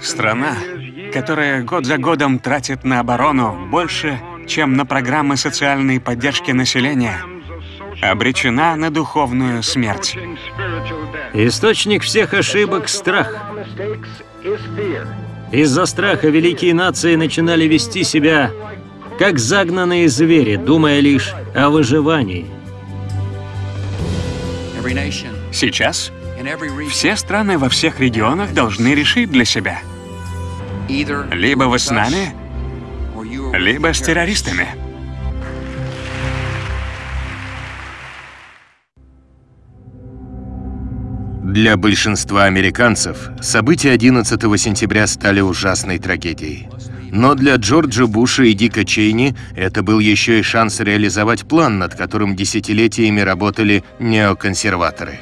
Страна, которая год за годом тратит на оборону больше, чем на программы социальной поддержки населения, обречена на духовную смерть. Источник всех ошибок — страх. Из-за страха великие нации начинали вести себя как загнанные звери, думая лишь о выживании. Сейчас все страны во всех регионах должны решить для себя. Либо вы с нами, либо с террористами. Для большинства американцев события 11 сентября стали ужасной трагедией. Но для Джорджа Буша и Дика Чейни это был еще и шанс реализовать план, над которым десятилетиями работали неоконсерваторы.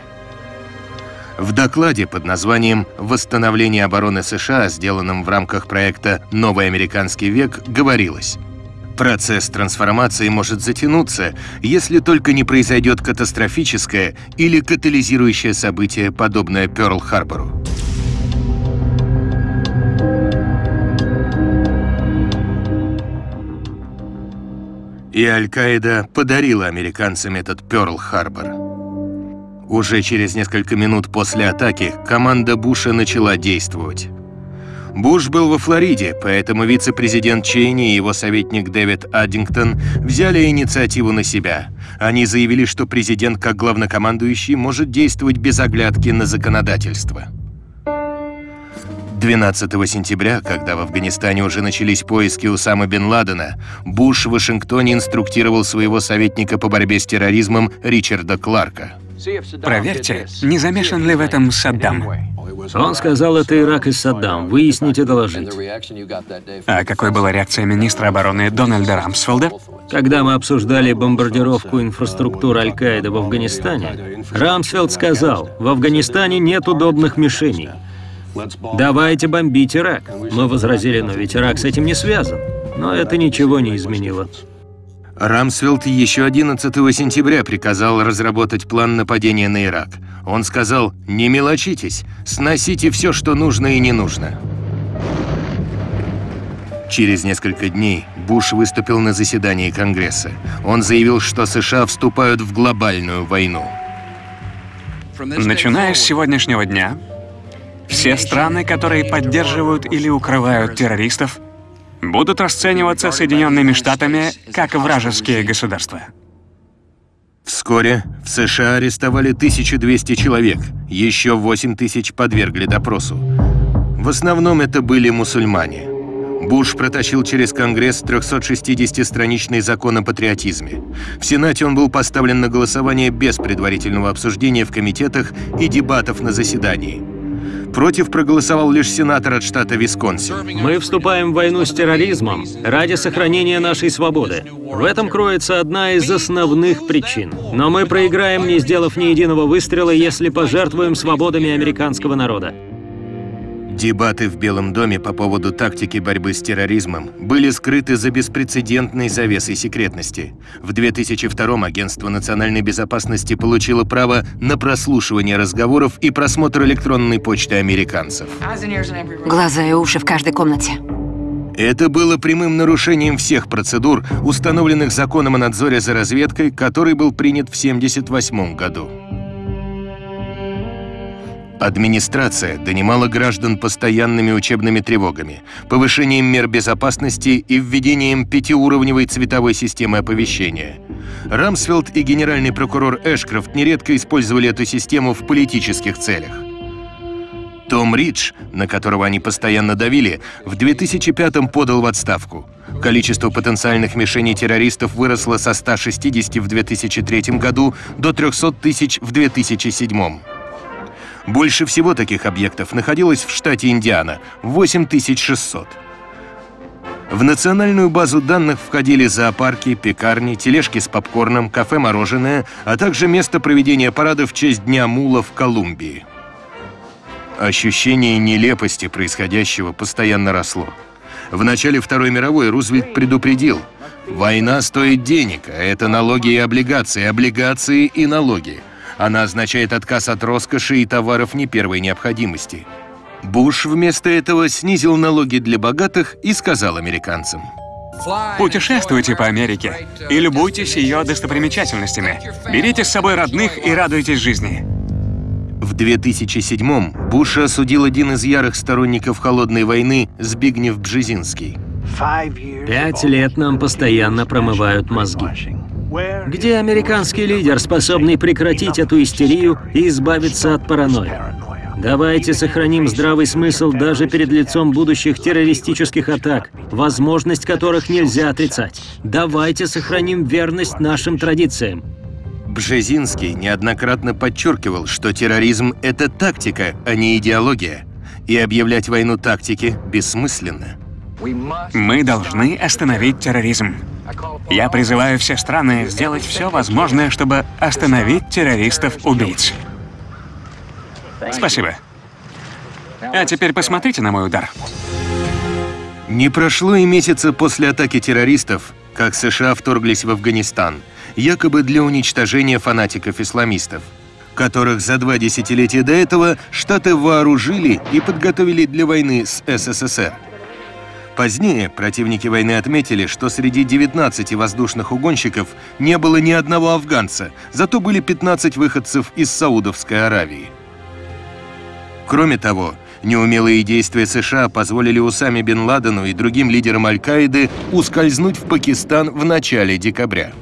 В докладе под названием «Восстановление обороны США», сделанном в рамках проекта «Новый американский век», говорилось Процесс трансформации может затянуться, если только не произойдет катастрофическое или катализирующее событие, подобное Пёрл-Харбору. И Аль-Каида подарила американцам этот Пёрл-Харбор. Уже через несколько минут после атаки команда Буша начала действовать. Буш был во Флориде, поэтому вице-президент Чейни и его советник Дэвид Аддингтон взяли инициативу на себя. Они заявили, что президент, как главнокомандующий, может действовать без оглядки на законодательство. 12 сентября, когда в Афганистане уже начались поиски Усама бен Ладена, Буш в Вашингтоне инструктировал своего советника по борьбе с терроризмом Ричарда Кларка. Проверьте, не замешан ли в этом Саддам. Он сказал, это Ирак и Саддам. Выяснить и доложить. А какой была реакция министра обороны Дональда Рамсфелда? Когда мы обсуждали бомбардировку инфраструктуры Аль-Каиды в Афганистане, Рамсфелд сказал, в Афганистане нет удобных мишеней. Давайте бомбить Ирак. Мы возразили, но ведь Ирак с этим не связан. Но это ничего не изменило. Рамсфелд еще 11 сентября приказал разработать план нападения на Ирак. Он сказал, не мелочитесь, сносите все, что нужно и не нужно. Через несколько дней Буш выступил на заседании Конгресса. Он заявил, что США вступают в глобальную войну. Начиная с сегодняшнего дня, все страны, которые поддерживают или укрывают террористов, будут расцениваться Соединенными Штатами как вражеские государства. Вскоре в США арестовали 1200 человек, еще 8000 подвергли допросу. В основном это были мусульмане. Буш протащил через Конгресс 360-страничный закон о патриотизме. В Сенате он был поставлен на голосование без предварительного обсуждения в комитетах и дебатов на заседании. Против проголосовал лишь сенатор от штата Висконсин. Мы вступаем в войну с терроризмом ради сохранения нашей свободы. В этом кроется одна из основных причин. Но мы проиграем, не сделав ни единого выстрела, если пожертвуем свободами американского народа. Дебаты в Белом доме по поводу тактики борьбы с терроризмом были скрыты за беспрецедентной завесой секретности. В 2002 Агентство национальной безопасности получило право на прослушивание разговоров и просмотр электронной почты американцев. Глаза и уши в каждой комнате. Это было прямым нарушением всех процедур, установленных законом о надзоре за разведкой, который был принят в 1978 году. Администрация донимала граждан постоянными учебными тревогами, повышением мер безопасности и введением пятиуровневой цветовой системы оповещения. Рамсфелд и генеральный прокурор Эшкрофт нередко использовали эту систему в политических целях. Том Ридж, на которого они постоянно давили, в 2005-м подал в отставку. Количество потенциальных мишеней террористов выросло со 160 в 2003 году до 300 тысяч в 2007. Больше всего таких объектов находилось в штате Индиана – 8600. В национальную базу данных входили зоопарки, пекарни, тележки с попкорном, кафе-мороженое, а также место проведения парада в честь Дня Мула в Колумбии. Ощущение нелепости происходящего постоянно росло. В начале Второй мировой Рузвельт предупредил, война стоит денег, а это налоги и облигации, облигации и налоги – она означает отказ от роскоши и товаров не первой необходимости. Буш вместо этого снизил налоги для богатых и сказал американцам. Путешествуйте по Америке и любуйтесь ее достопримечательностями. Берите с собой родных и радуйтесь жизни. В 2007-м Буша осудил один из ярых сторонников холодной войны Збигнев Бжезинский. Пять лет нам постоянно промывают мозги. Где американский лидер, способный прекратить эту истерию и избавиться от паранойи? Давайте сохраним здравый смысл даже перед лицом будущих террористических атак, возможность которых нельзя отрицать. Давайте сохраним верность нашим традициям. Бжезинский неоднократно подчеркивал, что терроризм — это тактика, а не идеология. И объявлять войну тактике бессмысленно. Мы должны остановить терроризм. Я призываю все страны сделать все возможное, чтобы остановить террористов-убийц. Спасибо. А теперь посмотрите на мой удар. Не прошло и месяца после атаки террористов, как США вторглись в Афганистан, якобы для уничтожения фанатиков-исламистов, которых за два десятилетия до этого Штаты вооружили и подготовили для войны с СССР. Позднее противники войны отметили, что среди 19 воздушных угонщиков не было ни одного афганца, зато были 15 выходцев из Саудовской Аравии. Кроме того, неумелые действия США позволили Усаме бен Ладену и другим лидерам Аль-Каиды ускользнуть в Пакистан в начале декабря.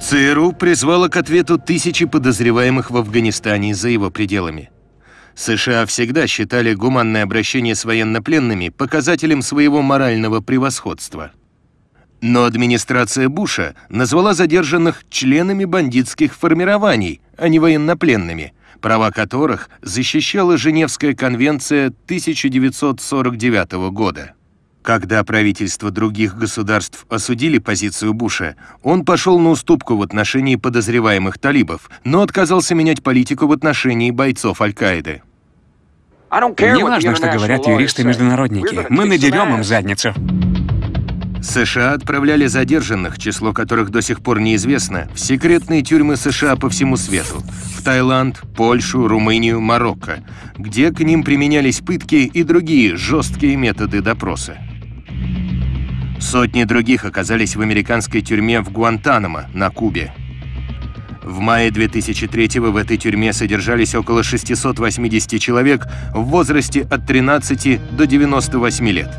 ЦРУ призвала к ответу тысячи подозреваемых в Афганистане за его пределами. США всегда считали гуманное обращение с военнопленными показателем своего морального превосходства. Но администрация Буша назвала задержанных членами бандитских формирований, а не военнопленными, права которых защищала Женевская конвенция 1949 года. Когда правительства других государств осудили позицию Буша, он пошел на уступку в отношении подозреваемых талибов, но отказался менять политику в отношении бойцов Аль-Каиды. Не важно, что говорят юристы-международники. Мы надерем им задницу. США отправляли задержанных, число которых до сих пор неизвестно, в секретные тюрьмы США по всему свету. В Таиланд, Польшу, Румынию, Марокко, где к ним применялись пытки и другие жесткие методы допроса. Сотни других оказались в американской тюрьме в Гуантанамо на Кубе. В мае 2003 в этой тюрьме содержались около 680 человек в возрасте от 13 до 98 лет.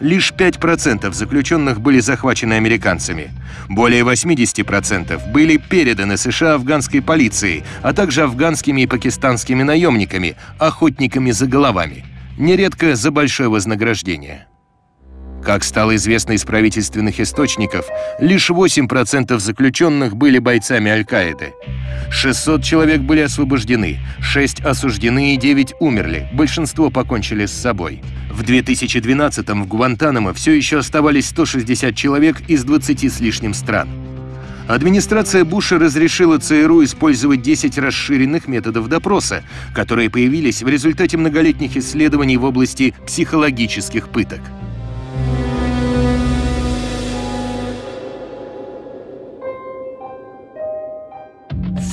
Лишь 5% заключенных были захвачены американцами. Более 80% были переданы США афганской полицией, а также афганскими и пакистанскими наемниками, охотниками за головами, нередко за большое вознаграждение. Как стало известно из правительственных источников, лишь 8% заключенных были бойцами Аль-Каиды. 600 человек были освобождены, 6 осуждены и 9 умерли, большинство покончили с собой. В 2012-м в Гуантанамо все еще оставались 160 человек из 20 с лишним стран. Администрация Буша разрешила ЦРУ использовать 10 расширенных методов допроса, которые появились в результате многолетних исследований в области психологических пыток.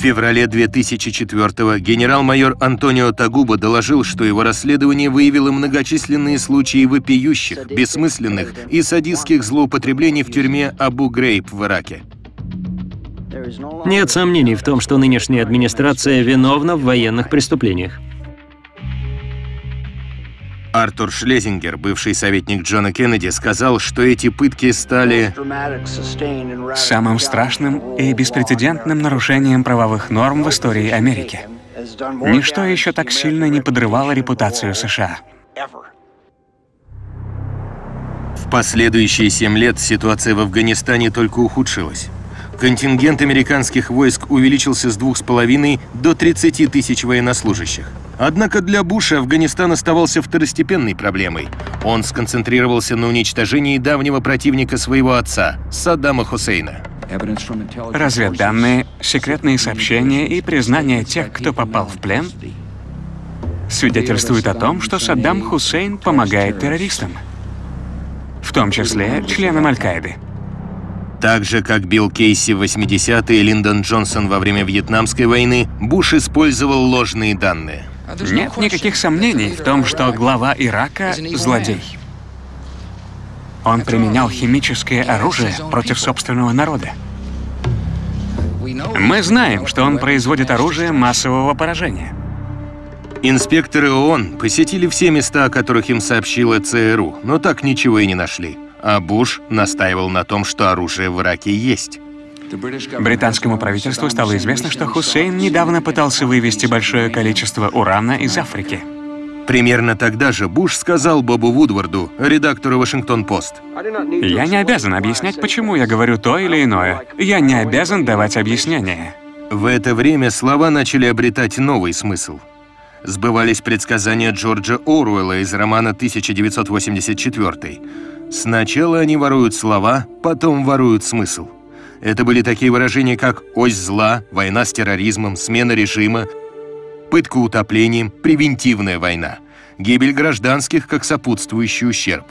Феврале 2004-го генерал-майор Антонио Тагуба доложил, что его расследование выявило многочисленные случаи вопиющих, бессмысленных и садистских злоупотреблений в тюрьме Абу-Грейб в Ираке. Нет сомнений в том, что нынешняя администрация виновна в военных преступлениях. Артур Шлезингер, бывший советник Джона Кеннеди, сказал, что эти пытки стали самым страшным и беспрецедентным нарушением правовых норм в истории Америки. Ничто еще так сильно не подрывало репутацию США. В последующие семь лет ситуация в Афганистане только ухудшилась. Контингент американских войск увеличился с 2,5 до 30 тысяч военнослужащих. Однако для Буша Афганистан оставался второстепенной проблемой. Он сконцентрировался на уничтожении давнего противника своего отца, Саддама Хусейна. Разведданные, секретные сообщения и признания тех, кто попал в плен, свидетельствуют о том, что Саддам Хусейн помогает террористам, в том числе членам Аль-Каиды. Так же, как Билл Кейси в 80-е и Линдон Джонсон во время Вьетнамской войны, Буш использовал ложные данные. Нет никаких сомнений в том, что глава Ирака — злодей. Он применял химическое оружие против собственного народа. Мы знаем, что он производит оружие массового поражения. Инспекторы ООН посетили все места, о которых им сообщила ЦРУ, но так ничего и не нашли. А Буш настаивал на том, что оружие в Ираке есть. Британскому правительству стало известно, что Хусейн недавно пытался вывести большое количество урана из Африки. Примерно тогда же Буш сказал Бобу Вудварду, редактору «Вашингтон-Пост», Я не обязан объяснять, почему я говорю то или иное. Я не обязан давать объяснения. В это время слова начали обретать новый смысл. Сбывались предсказания Джорджа Оруэлла из романа 1984. Сначала они воруют слова, потом воруют смысл. Это были такие выражения, как «ось зла», «война с терроризмом», «смена режима», «пытка утоплением», «превентивная война», «гибель гражданских как сопутствующий ущерб».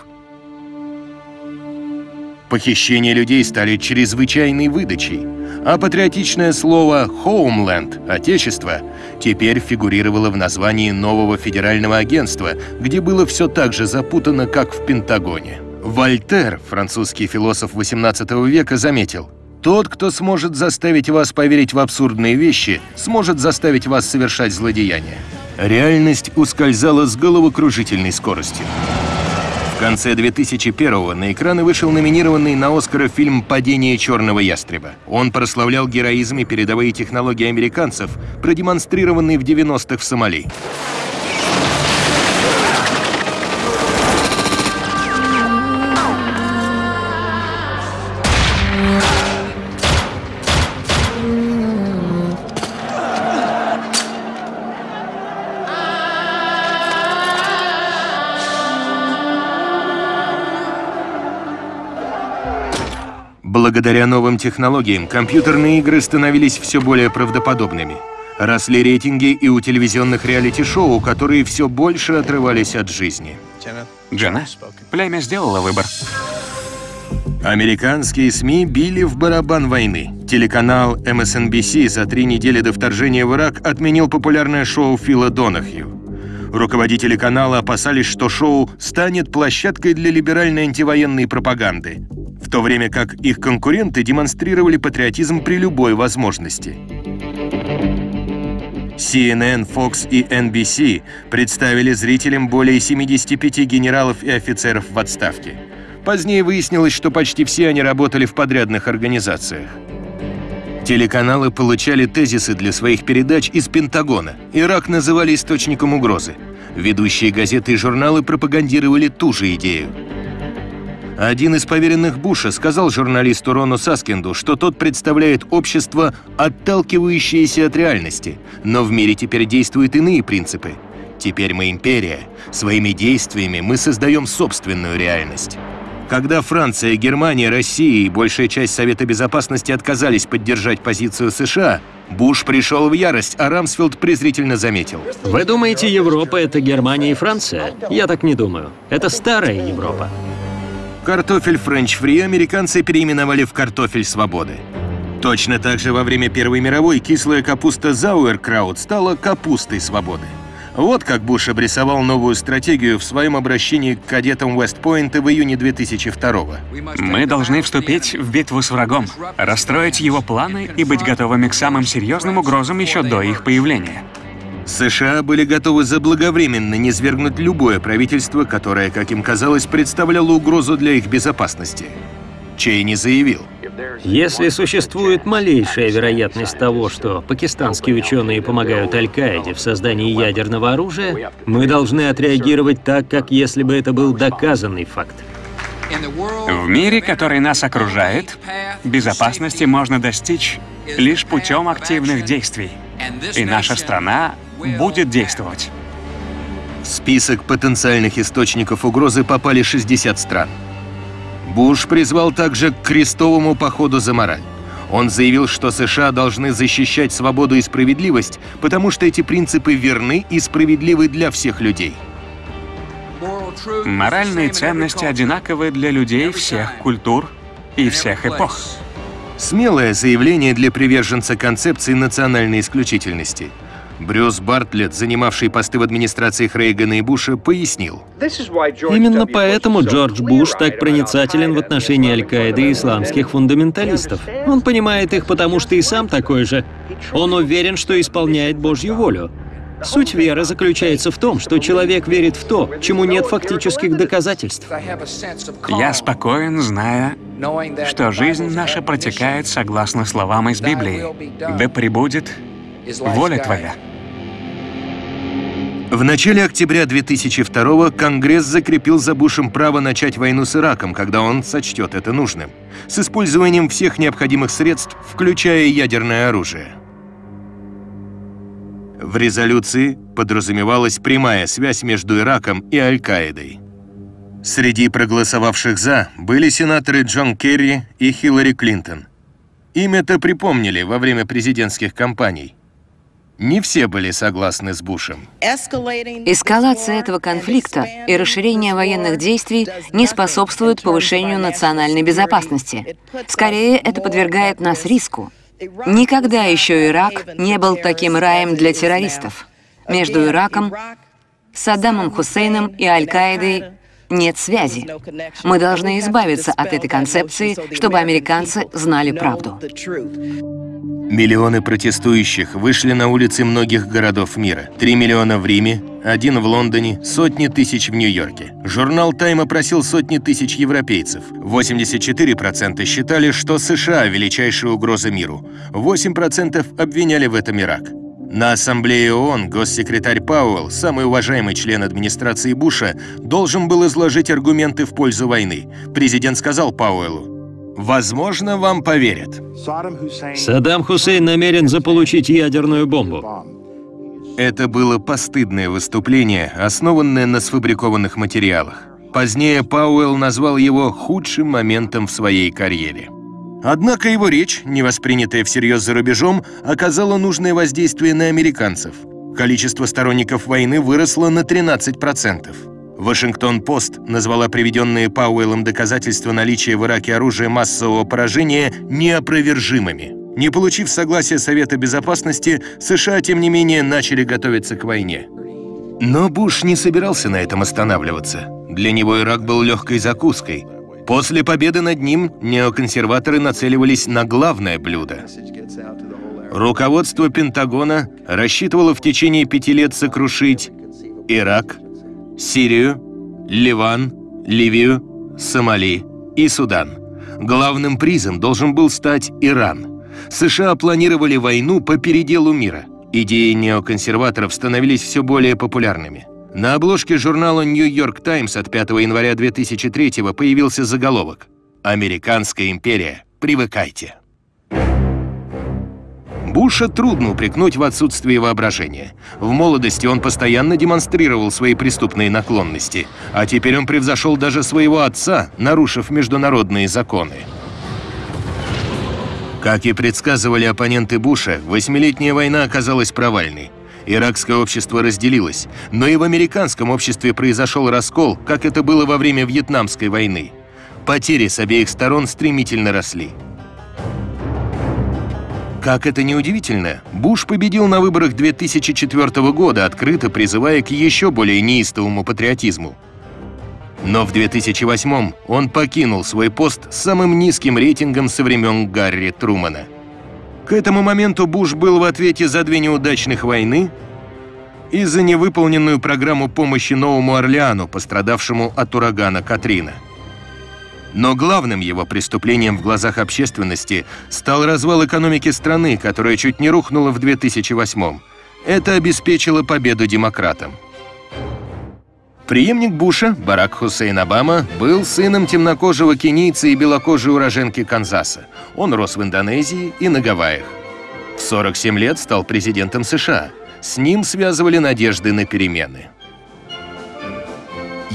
Похищения людей стали чрезвычайной выдачей, а патриотичное слово «homeland» — «отечество» теперь фигурировало в названии нового федерального агентства, где было все так же запутано, как в Пентагоне. Вольтер, французский философ XVIII века, заметил, «Тот, кто сможет заставить вас поверить в абсурдные вещи, сможет заставить вас совершать злодеяния». Реальность ускользала с головокружительной скоростью. В конце 2001-го на экраны вышел номинированный на Оскара фильм «Падение черного ястреба». Он прославлял героизм и передовые технологии американцев, продемонстрированные в 90-х в Сомали. Благодаря новым технологиям компьютерные игры становились все более правдоподобными. Росли рейтинги и у телевизионных реалити-шоу, которые все больше отрывались от жизни. Джена, племя сделало выбор. Американские СМИ били в барабан войны. Телеканал MSNBC за три недели до вторжения в Ирак отменил популярное шоу Фила Донахью. Руководители канала опасались, что шоу станет площадкой для либеральной антивоенной пропаганды, в то время как их конкуренты демонстрировали патриотизм при любой возможности. CNN, Fox и NBC представили зрителям более 75 генералов и офицеров в отставке. Позднее выяснилось, что почти все они работали в подрядных организациях. Телеканалы получали тезисы для своих передач из Пентагона. Ирак называли источником угрозы. Ведущие газеты и журналы пропагандировали ту же идею. Один из поверенных Буша сказал журналисту Рону Саскинду, что тот представляет общество, отталкивающееся от реальности, но в мире теперь действуют иные принципы. Теперь мы империя. Своими действиями мы создаем собственную реальность. Когда Франция, Германия, Россия и большая часть Совета Безопасности отказались поддержать позицию США, Буш пришел в ярость, а Рамсфилд презрительно заметил. Вы думаете, Европа — это Германия и Франция? Я так не думаю. Это старая Европа. Картофель french fry американцы переименовали в картофель свободы. Точно так же во время Первой мировой кислая капуста Sauerkraut стала капустой свободы. Вот как Буш обрисовал новую стратегию в своем обращении к кадетам Вестпойнта в июне 2002 -го. Мы должны вступить в битву с врагом, расстроить его планы и быть готовыми к самым серьезным угрозам еще до их появления. США были готовы заблаговременно низвергнуть любое правительство, которое, как им казалось, представляло угрозу для их безопасности. Чейни заявил, Если существует малейшая вероятность того, что пакистанские ученые помогают Аль-Каиде в создании ядерного оружия, мы должны отреагировать так, как если бы это был доказанный факт. В мире, который нас окружает, безопасности можно достичь лишь путем активных действий. И наша страна будет действовать. в список потенциальных источников угрозы попали 60 стран. Буш призвал также к крестовому походу за мораль. Он заявил, что США должны защищать свободу и справедливость, потому что эти принципы верны и справедливы для всех людей. Моральные ценности одинаковы для людей всех культур и всех эпох. Смелое заявление для приверженца концепции национальной исключительности. Брюс Бартлетт, занимавший посты в администрациях Рейгана и Буша, пояснил. Именно поэтому Джордж Буш так проницателен в отношении Аль-Каиды и исламских фундаменталистов. Он понимает их, потому что и сам такой же. Он уверен, что исполняет Божью волю. Суть веры заключается в том, что человек верит в то, чему нет фактических доказательств. Я спокоен, зная, что жизнь наша протекает согласно словам из Библии. Да пребудет воля Твоя. В начале октября 2002 Конгресс закрепил за Бушем право начать войну с Ираком, когда он сочтет это нужным, с использованием всех необходимых средств, включая ядерное оружие. В резолюции подразумевалась прямая связь между Ираком и Аль-Каидой. Среди проголосовавших «за» были сенаторы Джон Керри и Хиллари Клинтон. Им это припомнили во время президентских кампаний. Не все были согласны с Бушем. Эскалация этого конфликта и расширение военных действий не способствуют повышению национальной безопасности. Скорее, это подвергает нас риску. Никогда еще Ирак не был таким раем для террористов. Между Ираком, Саддамом Хусейном и Аль-Каидой нет связи. Мы должны избавиться от этой концепции, чтобы американцы знали правду. Миллионы протестующих вышли на улицы многих городов мира. Три миллиона в Риме, один в Лондоне, сотни тысяч в Нью-Йорке. Журнал «Тайм» опросил сотни тысяч европейцев. 84% считали, что США – величайшая угроза миру. 8% обвиняли в этом Ирак. На Ассамблее ООН госсекретарь Пауэлл, самый уважаемый член администрации Буша, должен был изложить аргументы в пользу войны. Президент сказал Пауэллу, Возможно, вам поверят. Саддам Хусейн намерен заполучить ядерную бомбу. Это было постыдное выступление, основанное на сфабрикованных материалах. Позднее Пауэлл назвал его худшим моментом в своей карьере. Однако его речь, не воспринятая всерьез за рубежом, оказала нужное воздействие на американцев. Количество сторонников войны выросло на 13%. Вашингтон-Пост назвала приведенные Пауэллом доказательства наличия в Ираке оружия массового поражения неопровержимыми. Не получив согласия Совета Безопасности, США, тем не менее, начали готовиться к войне. Но Буш не собирался на этом останавливаться. Для него Ирак был легкой закуской. После победы над ним неоконсерваторы нацеливались на главное блюдо. Руководство Пентагона рассчитывало в течение пяти лет сокрушить Ирак, Сирию, Ливан, Ливию, Сомали и Судан. Главным призом должен был стать Иран. США планировали войну по переделу мира. Идеи неоконсерваторов становились все более популярными. На обложке журнала New York Times от 5 января 2003 появился заголовок «Американская империя. Привыкайте». Буша трудно упрекнуть в отсутствии воображения. В молодости он постоянно демонстрировал свои преступные наклонности, а теперь он превзошел даже своего отца, нарушив международные законы. Как и предсказывали оппоненты Буша, восьмилетняя война оказалась провальной. Иракское общество разделилось, но и в американском обществе произошел раскол, как это было во время Вьетнамской войны. Потери с обеих сторон стремительно росли. Как это ни удивительно, Буш победил на выборах 2004 года, открыто призывая к еще более неистовому патриотизму. Но в 2008 он покинул свой пост с самым низким рейтингом со времен Гарри Трумана. К этому моменту Буш был в ответе за две неудачных войны и за невыполненную программу помощи Новому Орлеану, пострадавшему от урагана Катрина. Но главным его преступлением в глазах общественности стал развал экономики страны, которая чуть не рухнула в 2008 Это обеспечило победу демократам. Преемник Буша, Барак Хусейн Обама, был сыном темнокожего кенийца и белокожей уроженки Канзаса. Он рос в Индонезии и на Гавайях. В 47 лет стал президентом США. С ним связывали надежды на перемены.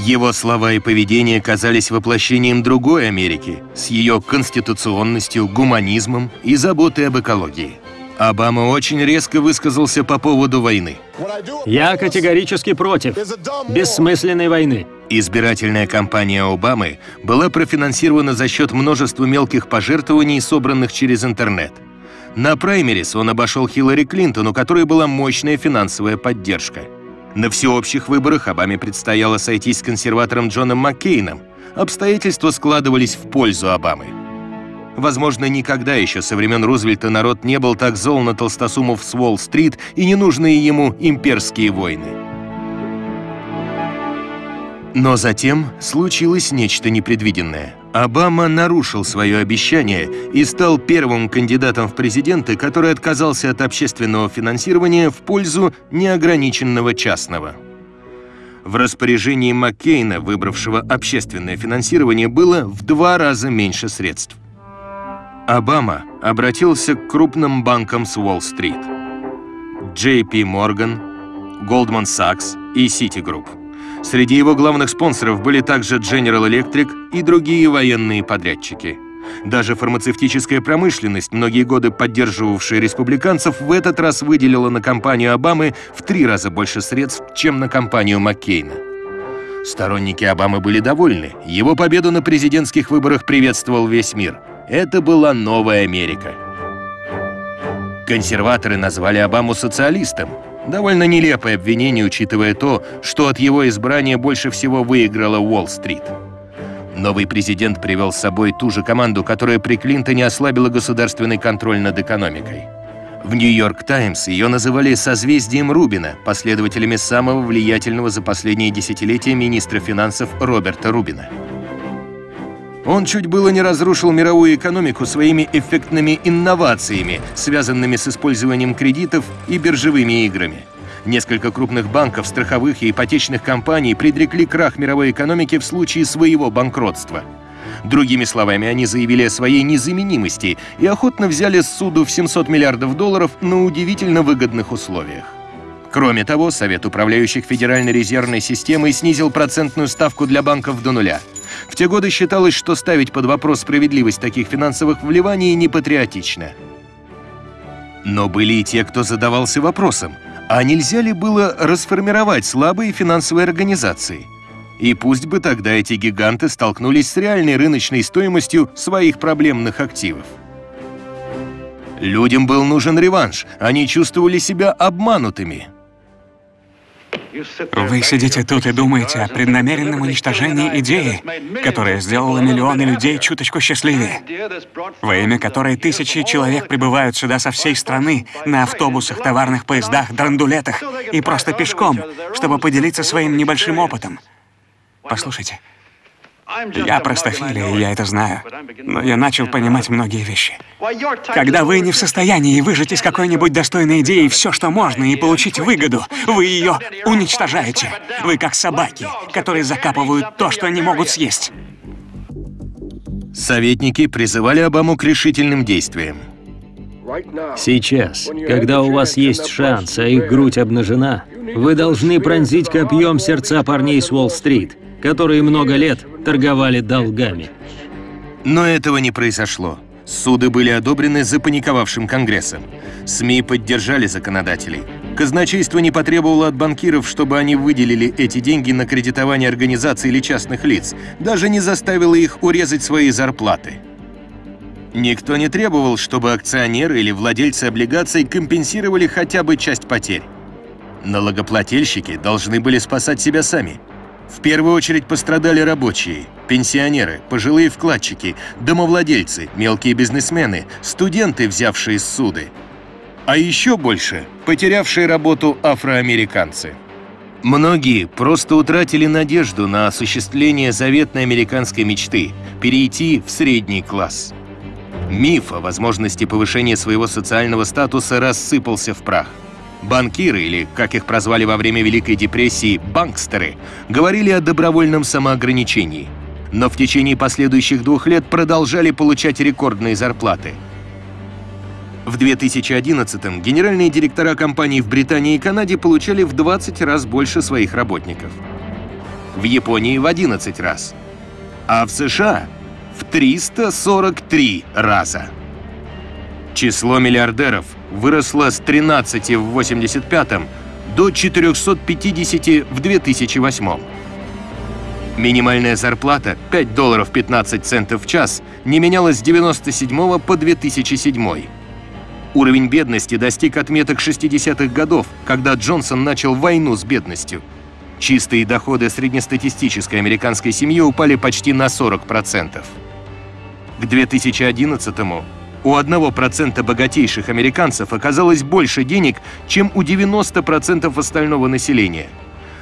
Его слова и поведение казались воплощением другой Америки с ее конституционностью, гуманизмом и заботой об экологии. Обама очень резко высказался по поводу войны. Я категорически против бессмысленной войны. Избирательная кампания Обамы была профинансирована за счет множества мелких пожертвований, собранных через интернет. На праймерис он обошел Хиллари Клинтон, у которой была мощная финансовая поддержка. На всеобщих выборах Обаме предстояло сойтись с консерватором Джоном Маккейном. Обстоятельства складывались в пользу Обамы. Возможно, никогда еще со времен Рузвельта народ не был так зол на толстосумов с Уолл-стрит и ненужные ему имперские войны. Но затем случилось нечто непредвиденное. Обама нарушил свое обещание и стал первым кандидатом в президенты, который отказался от общественного финансирования в пользу неограниченного частного. В распоряжении Маккейна, выбравшего общественное финансирование, было в два раза меньше средств. Обама обратился к крупным банкам с Уолл-стрит. JP Morgan, Goldman Sachs и Citigroup. Среди его главных спонсоров были также General Electric и другие военные подрядчики. Даже фармацевтическая промышленность, многие годы поддерживавшая республиканцев, в этот раз выделила на кампанию Обамы в три раза больше средств, чем на кампанию Маккейна. Сторонники Обамы были довольны. Его победу на президентских выборах приветствовал весь мир. Это была новая Америка. Консерваторы назвали Обаму социалистом, Довольно нелепое обвинение, учитывая то, что от его избрания больше всего выиграла Уолл-стрит. Новый президент привел с собой ту же команду, которая при Клинтоне ослабила государственный контроль над экономикой. В «Нью-Йорк Таймс» ее называли «созвездием Рубина», последователями самого влиятельного за последние десятилетия министра финансов Роберта Рубина. Он чуть было не разрушил мировую экономику своими эффектными инновациями, связанными с использованием кредитов и биржевыми играми. Несколько крупных банков, страховых и ипотечных компаний предрекли крах мировой экономики в случае своего банкротства. Другими словами, они заявили о своей незаменимости и охотно взяли суду в 700 миллиардов долларов на удивительно выгодных условиях. Кроме того, Совет управляющих Федеральной резервной системой снизил процентную ставку для банков до нуля – в те годы считалось, что ставить под вопрос справедливость таких финансовых вливаний непатриотично. Но были и те, кто задавался вопросом, а нельзя ли было расформировать слабые финансовые организации? И пусть бы тогда эти гиганты столкнулись с реальной рыночной стоимостью своих проблемных активов. Людям был нужен реванш, они чувствовали себя обманутыми – вы сидите тут и думаете о преднамеренном уничтожении идеи, которая сделала миллионы людей чуточку счастливее, во имя которой тысячи человек прибывают сюда со всей страны на автобусах, товарных поездах, драндулетах и просто пешком, чтобы поделиться своим небольшим опытом. Послушайте, я простофилия, и я это знаю. Но я начал понимать многие вещи. Когда вы не в состоянии выжать из какой-нибудь достойной идеи все, что можно, и получить выгоду, вы ее уничтожаете. Вы как собаки, которые закапывают то, что не могут съесть. Советники призывали Обаму к решительным действиям. Сейчас, когда у вас есть шанс, а их грудь обнажена, вы должны пронзить копьем сердца парней с Уолл-стрит которые много лет торговали долгами. Но этого не произошло. Суды были одобрены запаниковавшим Конгрессом. СМИ поддержали законодателей. Казначейство не потребовало от банкиров, чтобы они выделили эти деньги на кредитование организаций или частных лиц, даже не заставило их урезать свои зарплаты. Никто не требовал, чтобы акционеры или владельцы облигаций компенсировали хотя бы часть потерь. Налогоплательщики должны были спасать себя сами – в первую очередь пострадали рабочие, пенсионеры, пожилые вкладчики, домовладельцы, мелкие бизнесмены, студенты, взявшие суды. А еще больше – потерявшие работу афроамериканцы. Многие просто утратили надежду на осуществление заветной американской мечты – перейти в средний класс. Миф о возможности повышения своего социального статуса рассыпался в прах – Банкиры, или, как их прозвали во время Великой депрессии, банкстеры, говорили о добровольном самоограничении. Но в течение последующих двух лет продолжали получать рекордные зарплаты. В 2011-м генеральные директора компаний в Британии и Канаде получали в 20 раз больше своих работников. В Японии в 11 раз. А в США в 343 раза. Число миллиардеров выросло с 13 в 85 до 450 в 2008. Минимальная зарплата 5 долларов 15 центов в час не менялась с 97 по 2007. Уровень бедности достиг отметок 60-х годов, когда Джонсон начал войну с бедностью. Чистые доходы среднестатистической американской семьи упали почти на 40%. К 2011-му у 1% богатейших американцев оказалось больше денег, чем у 90% остального населения.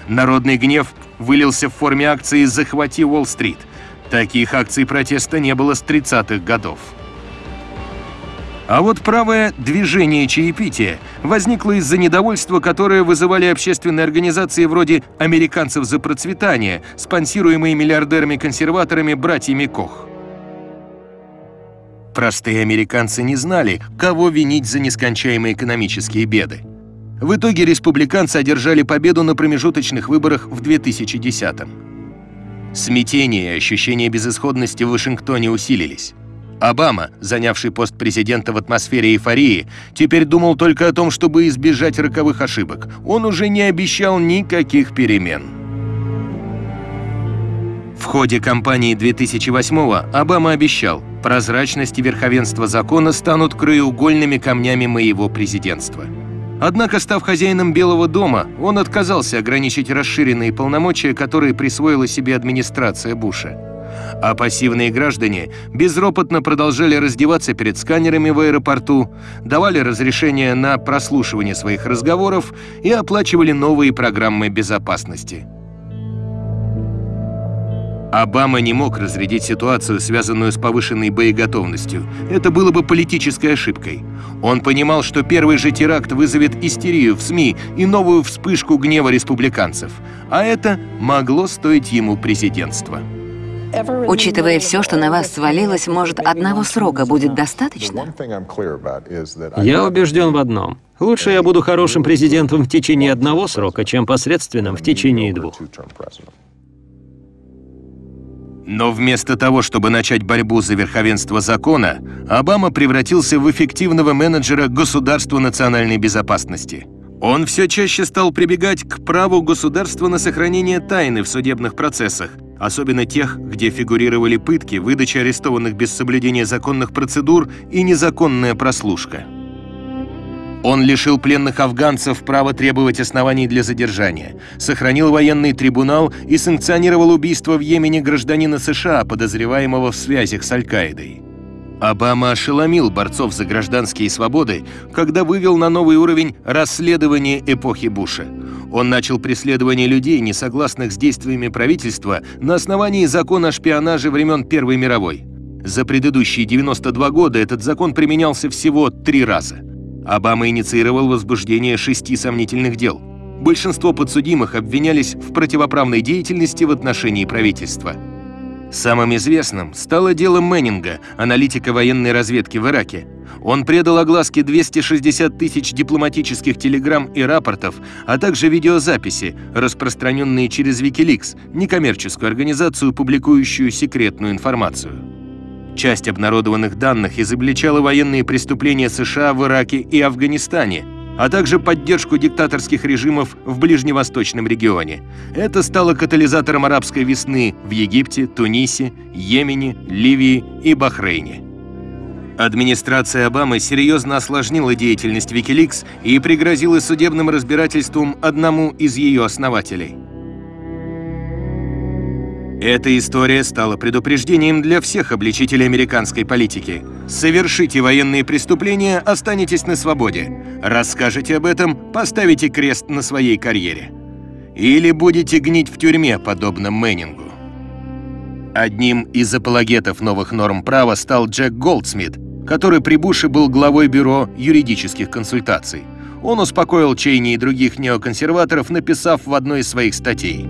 Народный гнев вылился в форме акции «Захвати Уолл-стрит». Таких акций протеста не было с 30-х годов. А вот правое движение чаепития возникло из-за недовольства, которое вызывали общественные организации вроде «Американцев за процветание», спонсируемые миллиардерами-консерваторами братьями Кох. Простые американцы не знали, кого винить за нескончаемые экономические беды. В итоге республиканцы одержали победу на промежуточных выборах в 2010-м. Смятение и ощущение безысходности в Вашингтоне усилились. Обама, занявший пост президента в атмосфере эйфории, теперь думал только о том, чтобы избежать роковых ошибок. Он уже не обещал никаких перемен. В ходе кампании 2008-го Обама обещал, прозрачность и верховенство закона станут краеугольными камнями моего президентства. Однако, став хозяином Белого дома, он отказался ограничить расширенные полномочия, которые присвоила себе администрация Буша а пассивные граждане безропотно продолжали раздеваться перед сканерами в аэропорту, давали разрешение на прослушивание своих разговоров и оплачивали новые программы безопасности. Обама не мог разрядить ситуацию, связанную с повышенной боеготовностью. Это было бы политической ошибкой. Он понимал, что первый же теракт вызовет истерию в СМИ и новую вспышку гнева республиканцев, а это могло стоить ему президентства. Учитывая все, что на вас свалилось, может, одного срока будет достаточно? Я убежден в одном. Лучше я буду хорошим президентом в течение одного срока, чем посредственным в течение двух. Но вместо того, чтобы начать борьбу за верховенство закона, Обама превратился в эффективного менеджера государства национальной безопасности. Он все чаще стал прибегать к праву государства на сохранение тайны в судебных процессах, особенно тех, где фигурировали пытки, выдача арестованных без соблюдения законных процедур и незаконная прослушка. Он лишил пленных афганцев права требовать оснований для задержания, сохранил военный трибунал и санкционировал убийство в Йемене гражданина США, подозреваемого в связях с Аль-Каидой. Обама ошеломил борцов за гражданские свободы, когда вывел на новый уровень расследование эпохи Буша. Он начал преследование людей, не согласных с действиями правительства, на основании закона о шпионаже времен Первой мировой. За предыдущие 92 года этот закон применялся всего три раза. Обама инициировал возбуждение шести сомнительных дел. Большинство подсудимых обвинялись в противоправной деятельности в отношении правительства. Самым известным стало дело Мэннинга, аналитика военной разведки в Ираке. Он предал огласке 260 тысяч дипломатических телеграмм и рапортов, а также видеозаписи, распространенные через Wikileaks, некоммерческую организацию, публикующую секретную информацию. Часть обнародованных данных изобличала военные преступления США в Ираке и Афганистане – а также поддержку диктаторских режимов в ближневосточном регионе. Это стало катализатором арабской весны в Египте, Тунисе, Йемене, Ливии и Бахрейне. Администрация Обамы серьезно осложнила деятельность Wikileaks и пригрозила судебным разбирательством одному из ее основателей – эта история стала предупреждением для всех обличителей американской политики. Совершите военные преступления, останетесь на свободе. Расскажете об этом, поставите крест на своей карьере. Или будете гнить в тюрьме, подобно Мэннингу. Одним из апологетов новых норм права стал Джек Голдсмит, который при Буше был главой бюро юридических консультаций. Он успокоил Чейни и других неоконсерваторов, написав в одной из своих статей.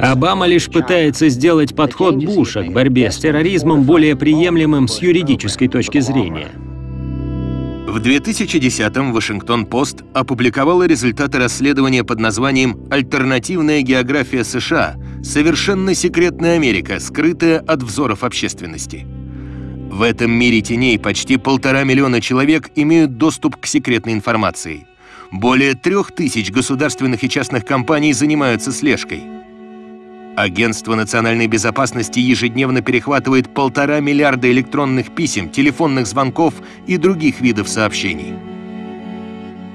Обама лишь пытается сделать подход Буша к борьбе с терроризмом более приемлемым с юридической точки зрения. В 2010-м Вашингтон-Пост опубликовала результаты расследования под названием «Альтернативная география США. Совершенно секретная Америка, скрытая от взоров общественности». В этом мире теней почти полтора миллиона человек имеют доступ к секретной информации – более трех тысяч государственных и частных компаний занимаются слежкой. Агентство национальной безопасности ежедневно перехватывает полтора миллиарда электронных писем, телефонных звонков и других видов сообщений.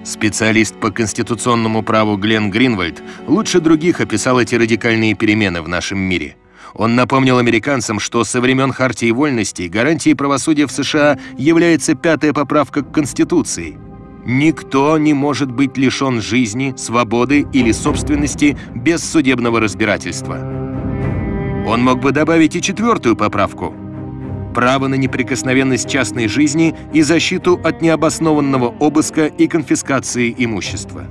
Специалист по конституционному праву Глен Гринвальд лучше других описал эти радикальные перемены в нашем мире. Он напомнил американцам, что со времен Хартии вольностей гарантией правосудия в США является пятая поправка к Конституции. Никто не может быть лишен жизни, свободы или собственности без судебного разбирательства. Он мог бы добавить и четвертую поправку – право на неприкосновенность частной жизни и защиту от необоснованного обыска и конфискации имущества.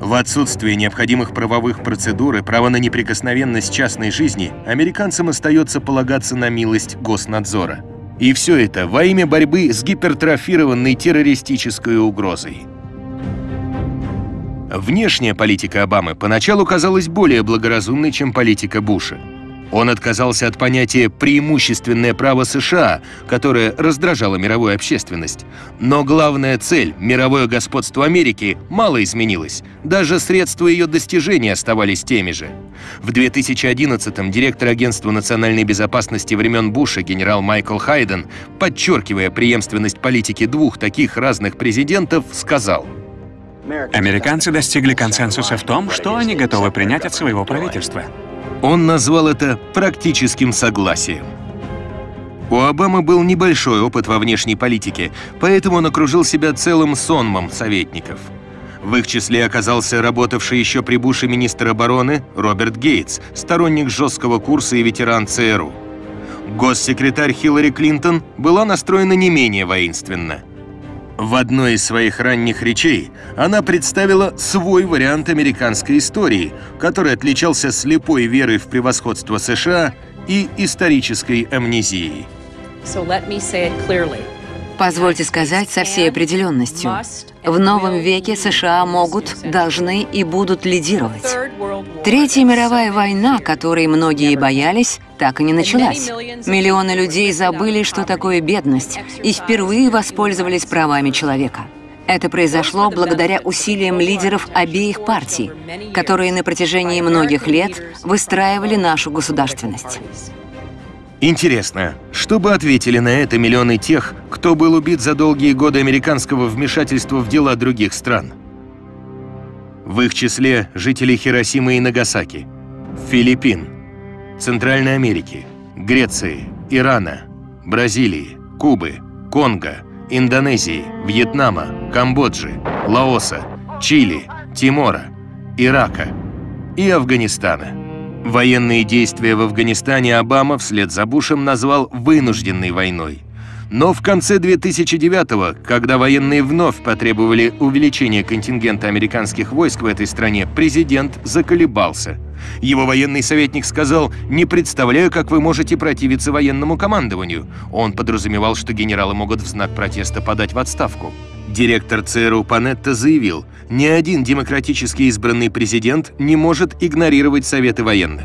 В отсутствие необходимых правовых процедур и права на неприкосновенность частной жизни американцам остается полагаться на милость госнадзора. И все это во имя борьбы с гипертрофированной террористической угрозой. Внешняя политика Обамы поначалу казалась более благоразумной, чем политика Буша. Он отказался от понятия «преимущественное право США», которое раздражало мировую общественность. Но главная цель – мировое господство Америки – мало изменилась. Даже средства ее достижения оставались теми же. В 2011-м директор Агентства национальной безопасности времен Буша генерал Майкл Хайден, подчеркивая преемственность политики двух таких разных президентов, сказал Американцы достигли консенсуса в том, что они готовы принять от своего правительства. Он назвал это практическим согласием. У Обамы был небольшой опыт во внешней политике, поэтому он окружил себя целым сонмом советников. В их числе оказался работавший еще при Буше министр обороны Роберт Гейтс, сторонник жесткого курса и ветеран ЦРУ. Госсекретарь Хиллари Клинтон была настроена не менее воинственно. В одной из своих ранних речей она представила свой вариант американской истории, который отличался слепой верой в превосходство США и исторической амнезией. Позвольте сказать со всей определенностью. В новом веке США могут, должны и будут лидировать. Третья мировая война, которой многие боялись, так и не началась. Миллионы людей забыли, что такое бедность, и впервые воспользовались правами человека. Это произошло благодаря усилиям лидеров обеих партий, которые на протяжении многих лет выстраивали нашу государственность. Интересно, что бы ответили на это миллионы тех, кто был убит за долгие годы американского вмешательства в дела других стран? В их числе жители Хиросимы и Нагасаки, Филиппин, Центральной Америки, Греции, Ирана, Бразилии, Кубы, Конго, Индонезии, Вьетнама, Камбоджи, Лаоса, Чили, Тимора, Ирака и Афганистана. Военные действия в Афганистане Обама вслед за Бушем назвал «вынужденной войной». Но в конце 2009-го, когда военные вновь потребовали увеличения контингента американских войск в этой стране, президент заколебался. Его военный советник сказал «Не представляю, как вы можете противиться военному командованию». Он подразумевал, что генералы могут в знак протеста подать в отставку. Директор ЦРУ Панетта заявил, ни один демократически избранный президент не может игнорировать советы военных.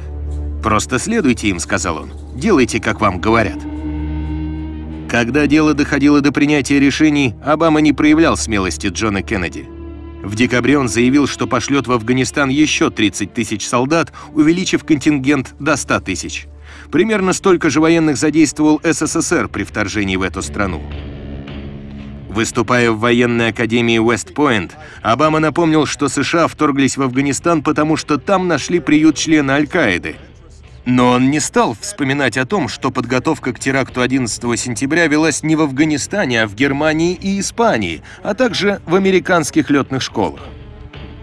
«Просто следуйте им», — сказал он. «Делайте, как вам говорят». Когда дело доходило до принятия решений, Обама не проявлял смелости Джона Кеннеди. В декабре он заявил, что пошлет в Афганистан еще 30 тысяч солдат, увеличив контингент до 100 тысяч. Примерно столько же военных задействовал СССР при вторжении в эту страну. Выступая в военной академии Уэст-Пойнт, Обама напомнил, что США вторглись в Афганистан, потому что там нашли приют члена Аль-Каиды. Но он не стал вспоминать о том, что подготовка к теракту 11 сентября велась не в Афганистане, а в Германии и Испании, а также в американских летных школах.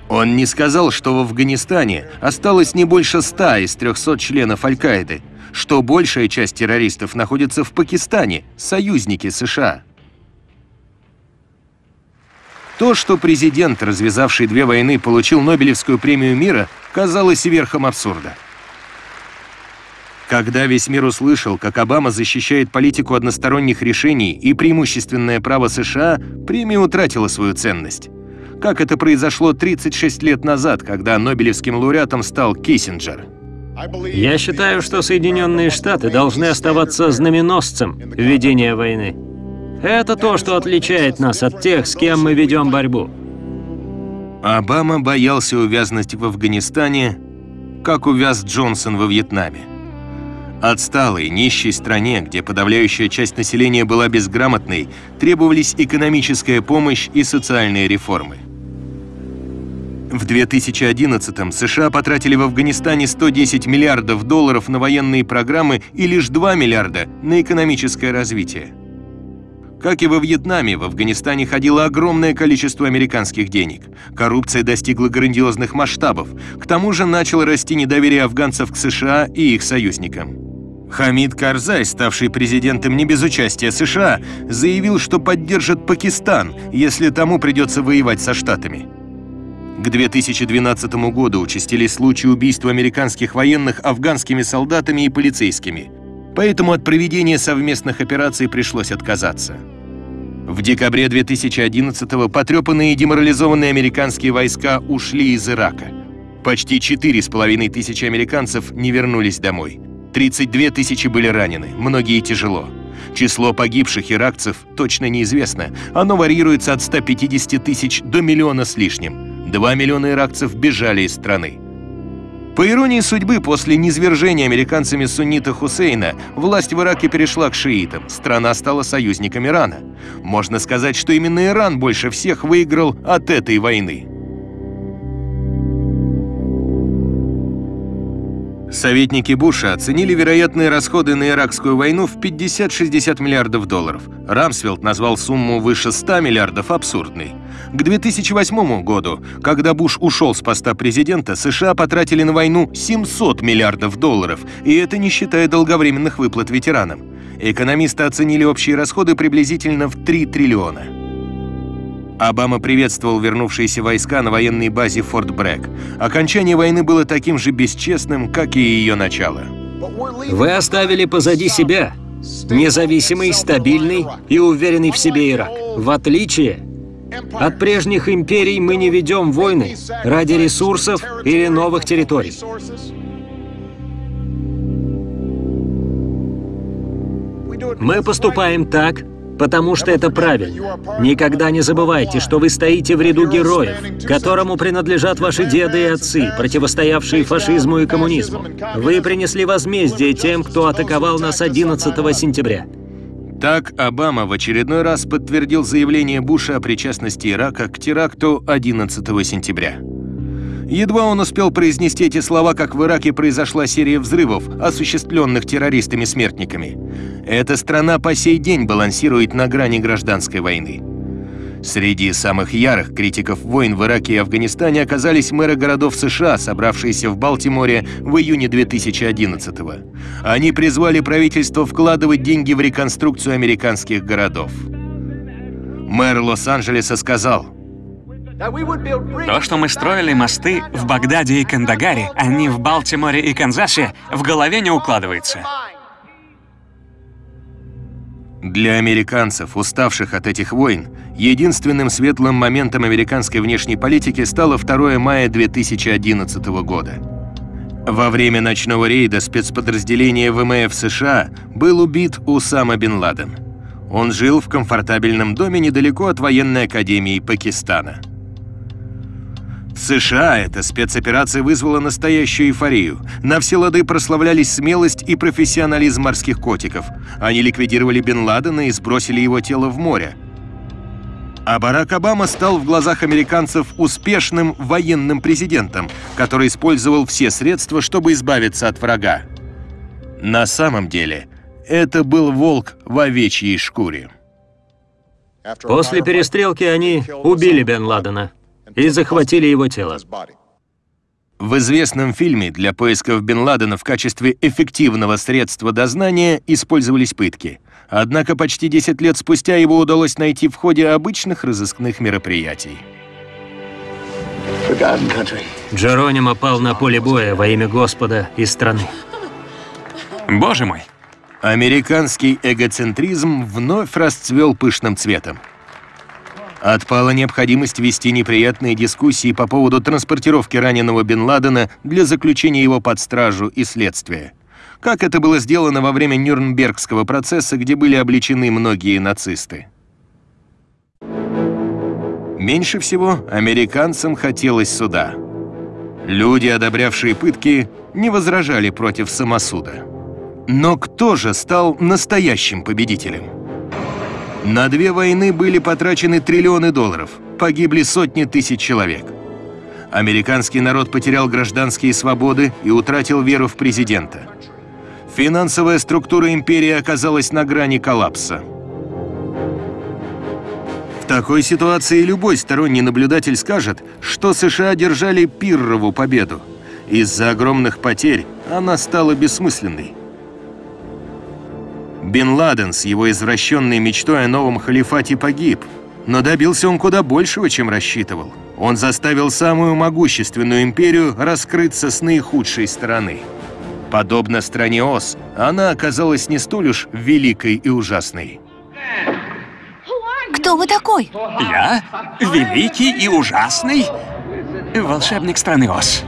Он не сказал, что в Афганистане осталось не больше 100 из 300 членов Аль-Каиды, что большая часть террористов находится в Пакистане, союзники США. То, что президент, развязавший две войны, получил Нобелевскую премию мира, казалось верхом абсурда. Когда весь мир услышал, как Обама защищает политику односторонних решений и преимущественное право США, премия утратила свою ценность. Как это произошло 36 лет назад, когда Нобелевским лауреатом стал Киссинджер. Я считаю, что Соединенные Штаты должны оставаться знаменосцем ведения войны. Это то, что отличает нас от тех, с кем мы ведем борьбу. Обама боялся увязнуть в Афганистане, как увяз Джонсон во Вьетнаме. Отсталой, нищей стране, где подавляющая часть населения была безграмотной, требовались экономическая помощь и социальные реформы. В 2011-м США потратили в Афганистане 110 миллиардов долларов на военные программы и лишь 2 миллиарда на экономическое развитие. Как и во Вьетнаме, в Афганистане ходило огромное количество американских денег. Коррупция достигла грандиозных масштабов. К тому же начало расти недоверие афганцев к США и их союзникам. Хамид Карзай, ставший президентом не без участия США, заявил, что поддержит Пакистан, если тому придется воевать со Штатами. К 2012 году участились случаи убийства американских военных афганскими солдатами и полицейскими. Поэтому от проведения совместных операций пришлось отказаться. В декабре 2011-го потрепанные и деморализованные американские войска ушли из Ирака. Почти 4,5 тысячи американцев не вернулись домой. 32 тысячи были ранены, многие тяжело. Число погибших иракцев точно неизвестно. Оно варьируется от 150 тысяч до миллиона с лишним. 2 миллиона иракцев бежали из страны. По иронии судьбы, после низвержения американцами суннита Хусейна, власть в Ираке перешла к шиитам, страна стала союзником Ирана. Можно сказать, что именно Иран больше всех выиграл от этой войны. Советники Буша оценили вероятные расходы на иракскую войну в 50-60 миллиардов долларов. Рамсфелд назвал сумму выше 100 миллиардов абсурдной. К 2008 году, когда Буш ушел с поста президента, США потратили на войну 700 миллиардов долларов, и это не считая долговременных выплат ветеранам. Экономисты оценили общие расходы приблизительно в 3 триллиона. Обама приветствовал вернувшиеся войска на военной базе Форт Брэк. Окончание войны было таким же бесчестным, как и ее начало. Вы оставили позади себя независимый, стабильный и уверенный в себе Ирак. В отличие от прежних империй мы не ведем войны ради ресурсов или новых территорий. Мы поступаем так, потому что это правильно. Никогда не забывайте, что вы стоите в ряду героев, которому принадлежат ваши деды и отцы, противостоявшие фашизму и коммунизму. Вы принесли возмездие тем, кто атаковал нас 11 сентября. Так Обама в очередной раз подтвердил заявление Буша о причастности Ирака к теракту 11 сентября. Едва он успел произнести эти слова, как в Ираке произошла серия взрывов, осуществленных террористами-смертниками. Эта страна по сей день балансирует на грани гражданской войны. Среди самых ярых критиков войн в Ираке и Афганистане оказались мэры городов США, собравшиеся в Балтиморе в июне 2011 -го. Они призвали правительство вкладывать деньги в реконструкцию американских городов. Мэр Лос-Анджелеса сказал, то, что мы строили мосты в Багдаде и Кандагаре, а не в Балтиморе и Канзасе, в голове не укладывается. Для американцев, уставших от этих войн, единственным светлым моментом американской внешней политики стало 2 мая 2011 года. Во время ночного рейда спецподразделения ВМФ США был убит Усама бен Ладен. Он жил в комфортабельном доме недалеко от военной академии Пакистана. США эта спецоперация вызвала настоящую эйфорию. На все лады прославлялись смелость и профессионализм морских котиков. Они ликвидировали Бен Ладена и сбросили его тело в море. А Барак Обама стал в глазах американцев успешным военным президентом, который использовал все средства, чтобы избавиться от врага. На самом деле, это был волк в овечьей шкуре. После перестрелки они убили Бен Ладена и захватили его тело. В известном фильме для поисков Бен Ладена в качестве эффективного средства дознания использовались пытки. Однако почти 10 лет спустя его удалось найти в ходе обычных разыскных мероприятий. Джеронимо пал на поле боя во имя Господа и страны. Боже мой! Американский эгоцентризм вновь расцвел пышным цветом. Отпала необходимость вести неприятные дискуссии по поводу транспортировки раненого Бен Ладена для заключения его под стражу и следствия. Как это было сделано во время Нюрнбергского процесса, где были обличены многие нацисты. Меньше всего американцам хотелось суда. Люди, одобрявшие пытки, не возражали против самосуда. Но кто же стал настоящим победителем? На две войны были потрачены триллионы долларов, погибли сотни тысяч человек. Американский народ потерял гражданские свободы и утратил веру в президента. Финансовая структура империи оказалась на грани коллапса. В такой ситуации любой сторонний наблюдатель скажет, что США одержали пиррову победу. Из-за огромных потерь она стала бессмысленной. Бен Ладен с его извращенной мечтой о новом халифате погиб, но добился он куда большего, чем рассчитывал. Он заставил самую могущественную империю раскрыться с наихудшей стороны. Подобно стране Оз, она оказалась не столь уж великой и ужасной. Кто вы такой? Я? Великий и ужасный? Волшебник страны Оз.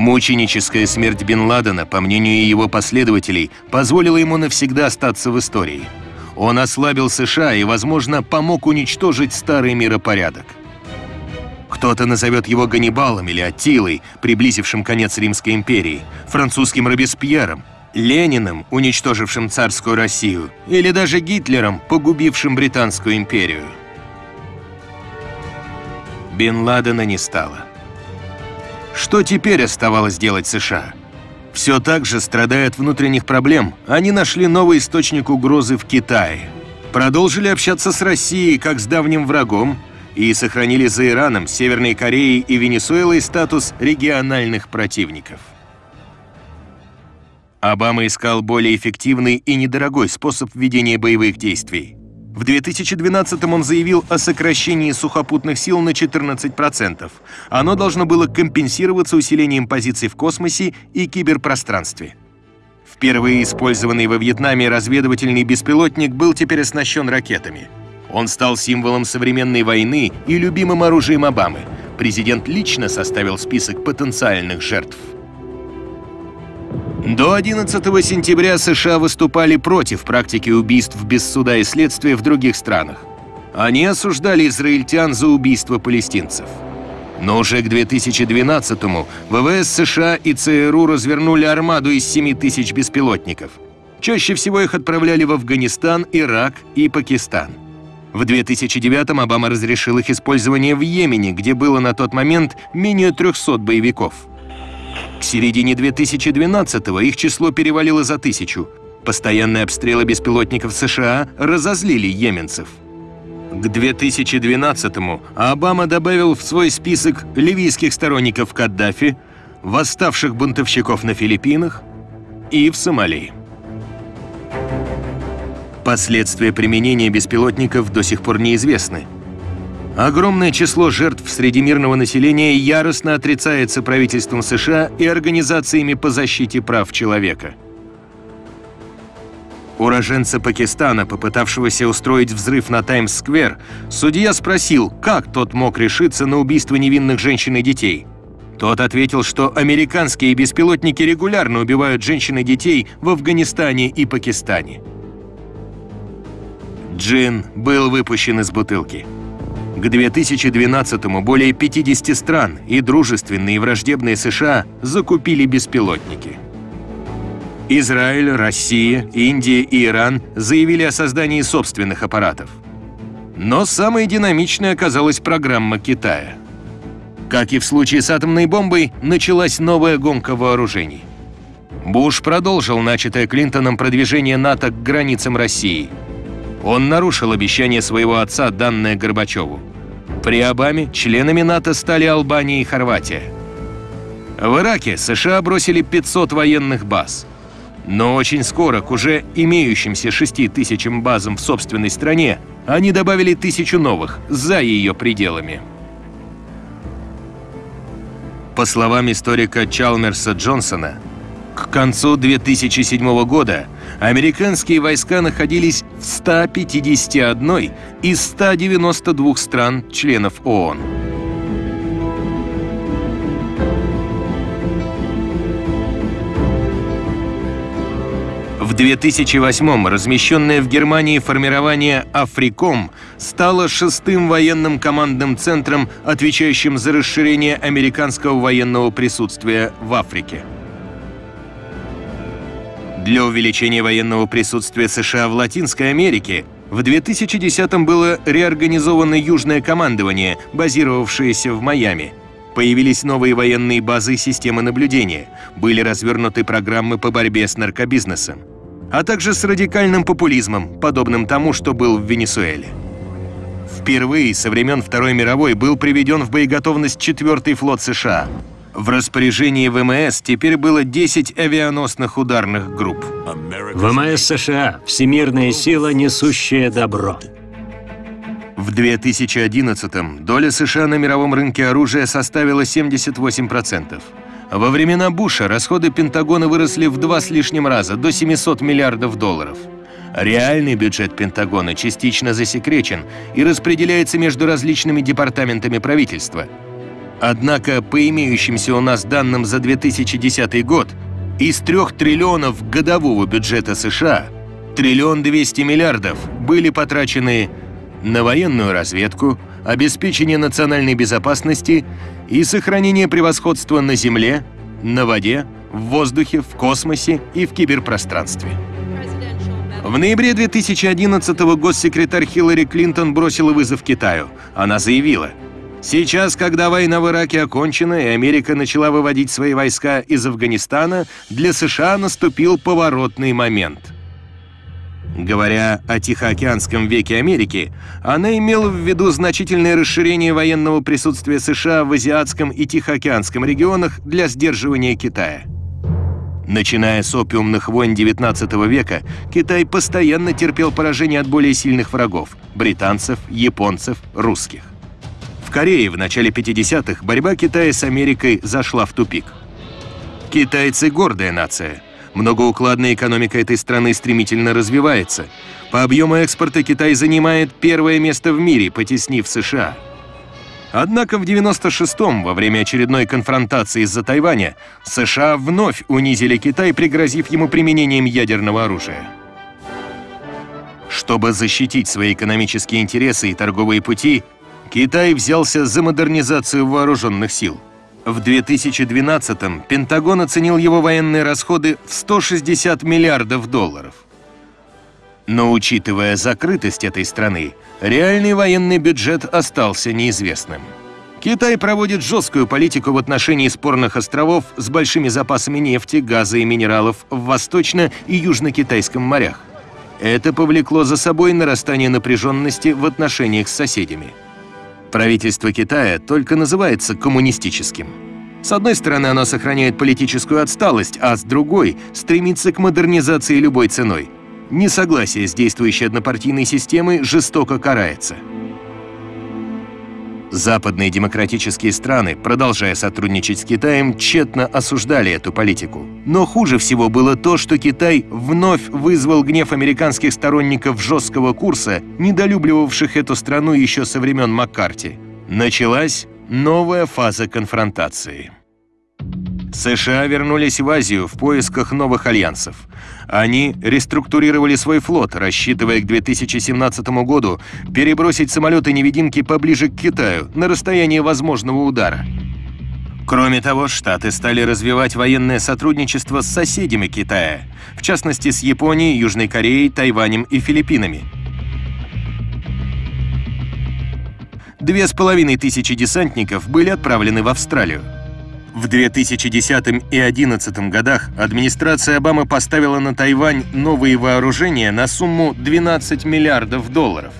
Мученическая смерть Бен Ладена, по мнению его последователей, позволила ему навсегда остаться в истории. Он ослабил США и, возможно, помог уничтожить старый миропорядок. Кто-то назовет его Ганнибалом или Аттилой, приблизившим конец Римской империи, французским Робеспьером, Лениным, уничтожившим царскую Россию, или даже Гитлером, погубившим Британскую империю. Бен Ладена не стало. Что теперь оставалось делать США? Все так же, страдая от внутренних проблем, они нашли новый источник угрозы в Китае. Продолжили общаться с Россией как с давним врагом и сохранили за Ираном, Северной Кореей и Венесуэлой статус региональных противников. Обама искал более эффективный и недорогой способ ведения боевых действий. В 2012 он заявил о сокращении сухопутных сил на 14%. Оно должно было компенсироваться усилением позиций в космосе и киберпространстве. Впервые использованный во Вьетнаме разведывательный беспилотник был теперь оснащен ракетами. Он стал символом современной войны и любимым оружием Обамы. Президент лично составил список потенциальных жертв. До 11 сентября США выступали против практики убийств без суда и следствия в других странах. Они осуждали израильтян за убийство палестинцев. Но уже к 2012-му ВВС США и ЦРУ развернули армаду из 7 тысяч беспилотников. Чаще всего их отправляли в Афганистан, Ирак и Пакистан. В 2009-м Обама разрешил их использование в Йемене, где было на тот момент менее 300 боевиков – к середине 2012-го их число перевалило за тысячу. Постоянные обстрелы беспилотников США разозлили йеменцев. К 2012-му Обама добавил в свой список ливийских сторонников Каддафи, восставших бунтовщиков на Филиппинах и в Сомали. Последствия применения беспилотников до сих пор неизвестны. Огромное число жертв среди мирного населения яростно отрицается правительством США и организациями по защите прав человека. Уроженца Пакистана, попытавшегося устроить взрыв на Таймс-сквер, судья спросил, как тот мог решиться на убийство невинных женщин и детей. Тот ответил, что американские беспилотники регулярно убивают женщин и детей в Афганистане и Пакистане. Джин был выпущен из бутылки. К 2012-му более 50 стран и дружественные и враждебные США закупили беспилотники. Израиль, Россия, Индия и Иран заявили о создании собственных аппаратов. Но самой динамичной оказалась программа Китая. Как и в случае с атомной бомбой, началась новая гонка вооружений. Буш продолжил начатое Клинтоном продвижение НАТО к границам России. Он нарушил обещание своего отца, данное Горбачеву. При Обаме членами НАТО стали Албания и Хорватия. В Ираке США бросили 500 военных баз. Но очень скоро к уже имеющимся 6 тысячам базам в собственной стране они добавили тысячу новых за ее пределами. По словам историка Чалмерса Джонсона, к концу 2007 года американские войска находились в 151 из 192 стран членов ООН. В 2008-м размещенное в Германии формирование «Африком» стало шестым военным командным центром, отвечающим за расширение американского военного присутствия в Африке. Для увеличения военного присутствия США в Латинской Америке в 2010-м было реорганизовано Южное командование, базировавшееся в Майами. Появились новые военные базы и системы наблюдения, были развернуты программы по борьбе с наркобизнесом, а также с радикальным популизмом, подобным тому, что был в Венесуэле. Впервые со времен Второй мировой был приведен в боеготовность четвертый флот США. В распоряжении ВМС теперь было 10 авианосных ударных групп. ВМС США – всемирная сила, несущая добро. В 2011-м доля США на мировом рынке оружия составила 78%. Во времена Буша расходы Пентагона выросли в два с лишним раза, до 700 миллиардов долларов. Реальный бюджет Пентагона частично засекречен и распределяется между различными департаментами правительства. Однако, по имеющимся у нас данным за 2010 год, из 3 триллионов годового бюджета США триллион 200 миллиардов были потрачены на военную разведку, обеспечение национальной безопасности и сохранение превосходства на земле, на воде, в воздухе, в космосе и в киберпространстве. В ноябре 2011 госсекретарь Хиллари Клинтон бросила вызов Китаю. Она заявила, «Сейчас, когда война в Ираке окончена и Америка начала выводить свои войска из Афганистана, для США наступил поворотный момент». Говоря о Тихоокеанском веке Америки, она имела в виду значительное расширение военного присутствия США в азиатском и Тихоокеанском регионах для сдерживания Китая. Начиная с опиумных войн XIX века, Китай постоянно терпел поражение от более сильных врагов – британцев, японцев, русских. В Корее в начале 50-х борьба Китая с Америкой зашла в тупик. Китайцы – гордая нация – Многоукладная экономика этой страны стремительно развивается. По объему экспорта Китай занимает первое место в мире, потеснив США. Однако в 96-м, во время очередной конфронтации из-за Тайваня, США вновь унизили Китай, пригрозив ему применением ядерного оружия. Чтобы защитить свои экономические интересы и торговые пути, Китай взялся за модернизацию вооруженных сил – в 2012-м Пентагон оценил его военные расходы в 160 миллиардов долларов. Но учитывая закрытость этой страны, реальный военный бюджет остался неизвестным. Китай проводит жесткую политику в отношении спорных островов с большими запасами нефти, газа и минералов в Восточно- и Южно-Китайском морях. Это повлекло за собой нарастание напряженности в отношениях с соседями – Правительство Китая только называется коммунистическим. С одной стороны, оно сохраняет политическую отсталость, а с другой — стремится к модернизации любой ценой. Несогласие с действующей однопартийной системой жестоко карается. Западные демократические страны, продолжая сотрудничать с Китаем, тщетно осуждали эту политику. Но хуже всего было то, что Китай вновь вызвал гнев американских сторонников жесткого курса, недолюбливавших эту страну еще со времен Маккарти. Началась новая фаза конфронтации. США вернулись в Азию в поисках новых альянсов. Они реструктурировали свой флот, рассчитывая к 2017 году перебросить самолеты-невидимки поближе к Китаю, на расстояние возможного удара. Кроме того, Штаты стали развивать военное сотрудничество с соседями Китая, в частности с Японией, Южной Кореей, Тайванем и Филиппинами. Две с половиной тысячи десантников были отправлены в Австралию. В 2010 и 2011 годах администрация Обамы поставила на Тайвань новые вооружения на сумму 12 миллиардов долларов.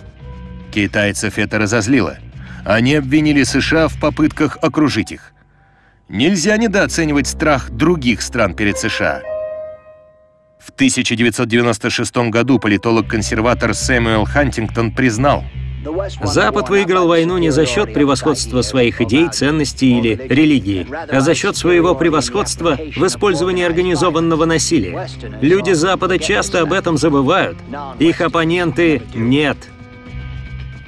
Китайцев это разозлило. Они обвинили США в попытках окружить их. Нельзя недооценивать страх других стран перед США. В 1996 году политолог-консерватор Сэмюэл Хантингтон признал – Запад выиграл войну не за счет превосходства своих идей, ценностей или религии, а за счет своего превосходства в использовании организованного насилия. Люди Запада часто об этом забывают. Их оппоненты — нет.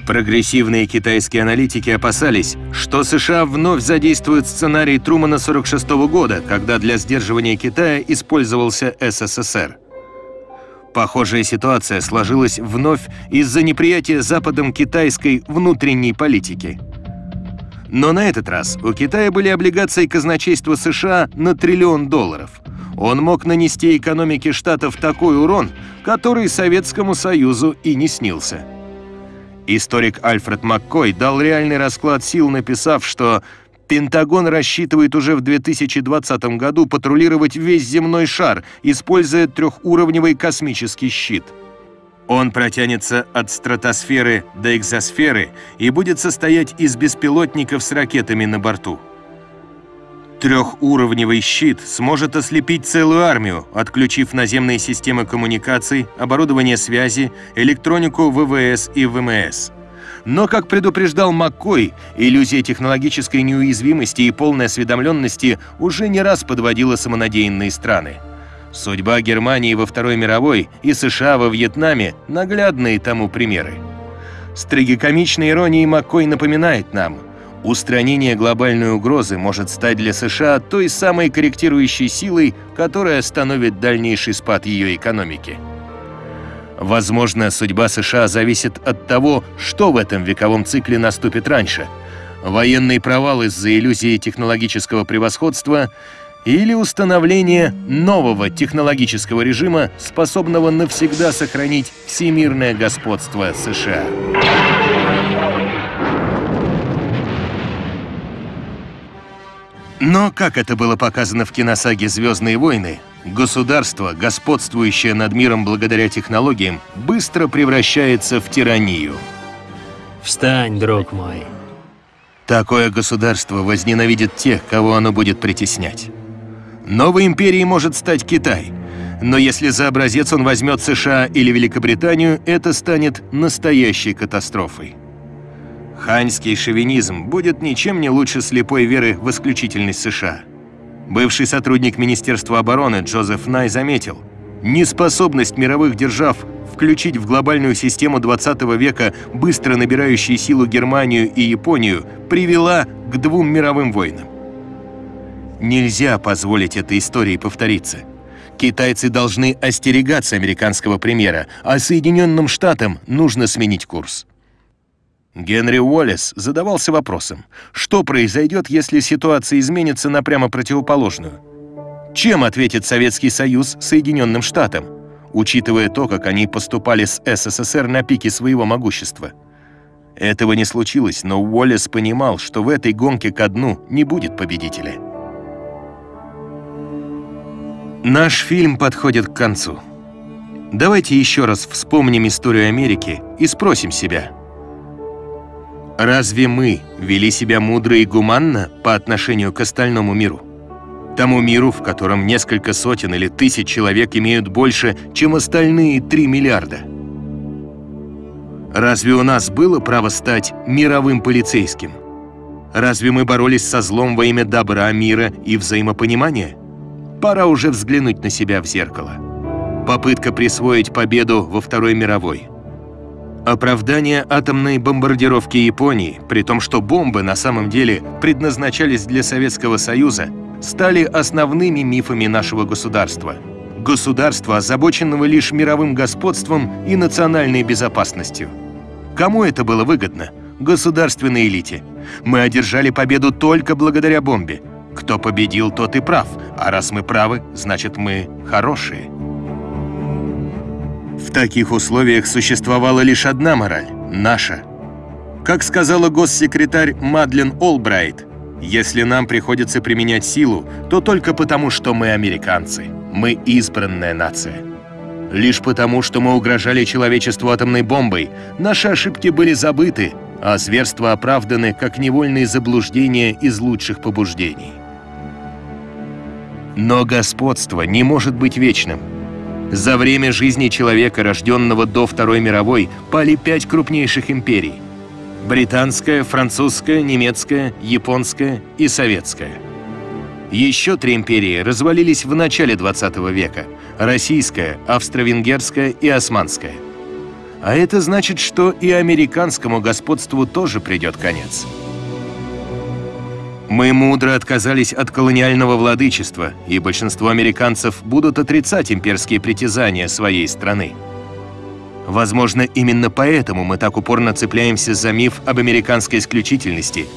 Прогрессивные китайские аналитики опасались, что США вновь задействуют сценарий Трумана 46 -го года, когда для сдерживания Китая использовался СССР. Похожая ситуация сложилась вновь из-за неприятия Западом китайской внутренней политики. Но на этот раз у Китая были облигации казначейства США на триллион долларов. Он мог нанести экономике Штатов такой урон, который Советскому Союзу и не снился. Историк Альфред Маккой дал реальный расклад сил, написав, что Пентагон рассчитывает уже в 2020 году патрулировать весь земной шар, используя трехуровневый космический щит. Он протянется от стратосферы до экзосферы и будет состоять из беспилотников с ракетами на борту. Трехуровневый щит сможет ослепить целую армию, отключив наземные системы коммуникаций, оборудование связи, электронику ВВС и ВМС. Но, как предупреждал Маккой, иллюзия технологической неуязвимости и полной осведомленности уже не раз подводила самонадеянные страны. Судьба Германии во Второй мировой и США во Вьетнаме – наглядные тому примеры. С трагикомичной иронией Маккой напоминает нам – Устранение глобальной угрозы может стать для США той самой корректирующей силой, которая остановит дальнейший спад ее экономики. Возможно, судьба США зависит от того, что в этом вековом цикле наступит раньше. Военный провал из-за иллюзии технологического превосходства или установление нового технологического режима, способного навсегда сохранить всемирное господство США. Но, как это было показано в киносаге «Звездные войны», государство, господствующее над миром благодаря технологиям, быстро превращается в тиранию. Встань, друг мой. Такое государство возненавидит тех, кого оно будет притеснять. Новой империей может стать Китай, но если за образец он возьмет США или Великобританию, это станет настоящей катастрофой. Ханьский шовинизм будет ничем не лучше слепой веры в исключительность США. Бывший сотрудник Министерства обороны Джозеф Най заметил, неспособность мировых держав включить в глобальную систему 20 века быстро набирающие силу Германию и Японию привела к двум мировым войнам. Нельзя позволить этой истории повториться. Китайцы должны остерегаться американского примера, а Соединенным Штатам нужно сменить курс. Генри Уоллес задавался вопросом, что произойдет, если ситуация изменится на прямо противоположную? Чем ответит Советский Союз Соединенным Штатам, учитывая то, как они поступали с СССР на пике своего могущества? Этого не случилось, но Уоллес понимал, что в этой гонке ко дну не будет победителя. Наш фильм подходит к концу. Давайте еще раз вспомним историю Америки и спросим себя – Разве мы вели себя мудро и гуманно по отношению к остальному миру? Тому миру, в котором несколько сотен или тысяч человек имеют больше, чем остальные 3 миллиарда. Разве у нас было право стать мировым полицейским? Разве мы боролись со злом во имя добра, мира и взаимопонимания? Пора уже взглянуть на себя в зеркало. Попытка присвоить победу во Второй мировой – Оправдание атомной бомбардировки Японии, при том, что бомбы на самом деле предназначались для Советского Союза, стали основными мифами нашего государства. Государства, озабоченного лишь мировым господством и национальной безопасностью. Кому это было выгодно? Государственной элите. Мы одержали победу только благодаря бомбе. Кто победил, тот и прав. А раз мы правы, значит мы хорошие. В таких условиях существовала лишь одна мораль – наша. Как сказала госсекретарь Мадлен Олбрайт, если нам приходится применять силу, то только потому, что мы американцы. Мы избранная нация. Лишь потому, что мы угрожали человечеству атомной бомбой, наши ошибки были забыты, а зверства оправданы как невольные заблуждения из лучших побуждений. Но господство не может быть вечным – за время жизни человека, рожденного до Второй мировой, пали пять крупнейших империй. Британская, французская, немецкая, японская и советская. Еще три империи развалились в начале 20 века – российская, австро-венгерская и османская. А это значит, что и американскому господству тоже придет конец. Мы мудро отказались от колониального владычества, и большинство американцев будут отрицать имперские притязания своей страны. Возможно, именно поэтому мы так упорно цепляемся за миф об американской исключительности,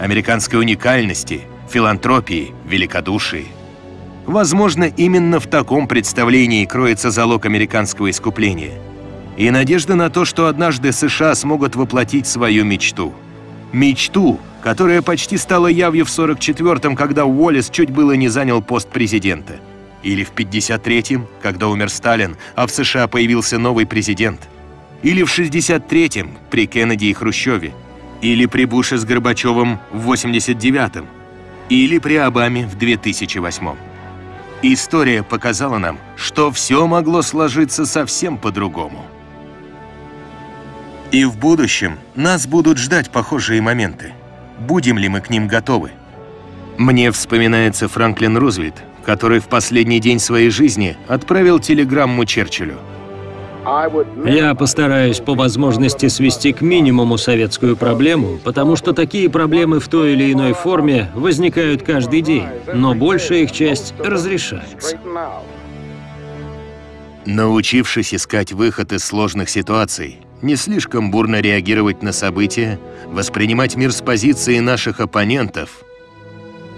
американской уникальности, филантропии, великодушии. Возможно, именно в таком представлении кроется залог американского искупления. И надежда на то, что однажды США смогут воплотить свою мечту – Мечту, которая почти стала явью в 44-м, когда Уоллес чуть было не занял пост президента. Или в 53-м, когда умер Сталин, а в США появился новый президент. Или в 63-м, при Кеннеди и Хрущеве. Или при Буше с Горбачевым в 89-м. Или при Обаме в 2008-м. История показала нам, что все могло сложиться совсем по-другому. И в будущем нас будут ждать похожие моменты. Будем ли мы к ним готовы? Мне вспоминается Франклин Рузвельт, который в последний день своей жизни отправил телеграмму Черчиллю. Я постараюсь по возможности свести к минимуму советскую проблему, потому что такие проблемы в той или иной форме возникают каждый день, но большая их часть разрешается. Научившись искать выход из сложных ситуаций, не слишком бурно реагировать на события, воспринимать мир с позиции наших оппонентов,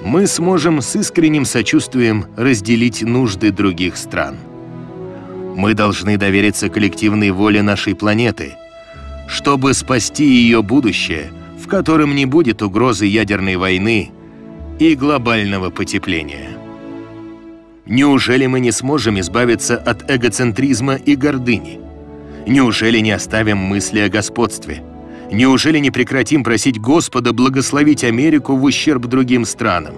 мы сможем с искренним сочувствием разделить нужды других стран. Мы должны довериться коллективной воле нашей планеты, чтобы спасти ее будущее, в котором не будет угрозы ядерной войны и глобального потепления. Неужели мы не сможем избавиться от эгоцентризма и гордыни? Неужели не оставим мысли о господстве? Неужели не прекратим просить Господа благословить Америку в ущерб другим странам?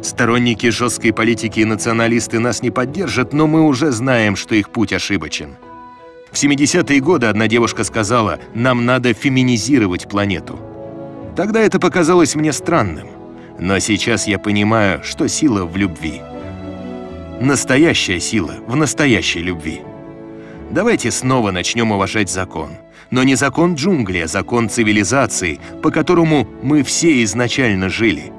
Сторонники жесткой политики и националисты нас не поддержат, но мы уже знаем, что их путь ошибочен. В 70-е годы одна девушка сказала, нам надо феминизировать планету. Тогда это показалось мне странным. Но сейчас я понимаю, что сила в любви. Настоящая сила в настоящей любви. Давайте снова начнем уважать закон. Но не закон джунглей, а закон цивилизации, по которому мы все изначально жили.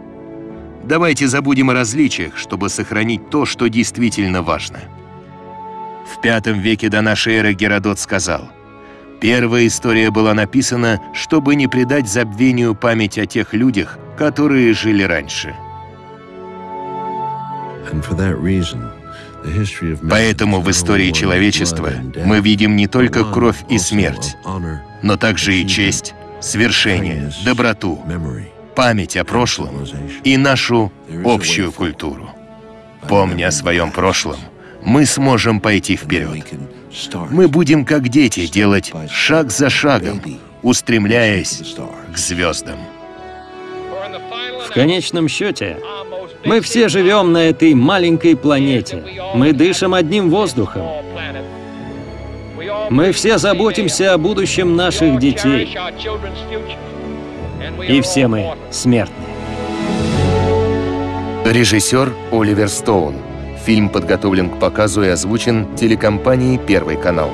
Давайте забудем о различиях, чтобы сохранить то, что действительно важно. В V веке до нашей эры Геродот сказал, «Первая история была написана, чтобы не придать забвению память о тех людях, которые жили раньше». Поэтому в истории человечества мы видим не только кровь и смерть, но также и честь, свершение, доброту, память о прошлом и нашу общую культуру. Помня о своем прошлом, мы сможем пойти вперед. Мы будем, как дети, делать шаг за шагом, устремляясь к звездам. В конечном счете, мы все живем на этой маленькой планете. Мы дышим одним воздухом. Мы все заботимся о будущем наших детей. И все мы смертны. Режиссер Оливер Стоун. Фильм подготовлен к показу и озвучен телекомпанией «Первый канал».